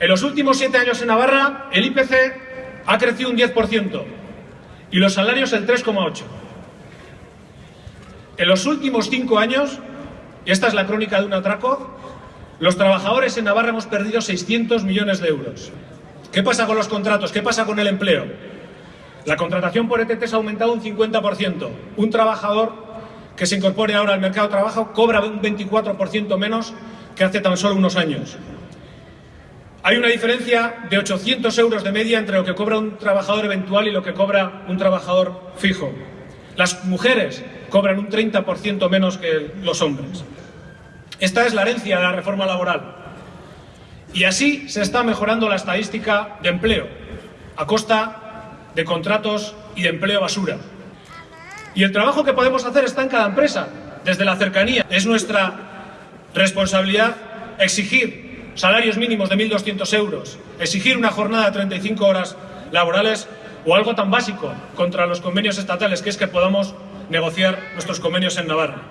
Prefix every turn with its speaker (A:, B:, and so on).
A: En los últimos siete años en Navarra, el IPC ha crecido un 10% y los salarios el 3,8%. En los últimos cinco años, y esta es la crónica de un atraco, los trabajadores en Navarra hemos perdido 600 millones de euros. ¿Qué pasa con los contratos? ¿Qué pasa con el empleo? La contratación por ETT ha aumentado un 50%. Un trabajador que se incorpore ahora al mercado de trabajo cobra un 24% menos que hace tan solo unos años. Hay una diferencia de 800 euros de media entre lo que cobra un trabajador eventual y lo que cobra un trabajador fijo. Las mujeres cobran un 30% menos que los hombres. Esta es la herencia de la reforma laboral. Y así se está mejorando la estadística de empleo, a costa de contratos y de empleo basura. Y el trabajo que podemos hacer está en cada empresa, desde la cercanía. Es nuestra responsabilidad exigir salarios mínimos de 1.200 euros, exigir una jornada de 35 horas laborales o algo tan básico contra los convenios estatales, que es que podamos negociar nuestros convenios en Navarra.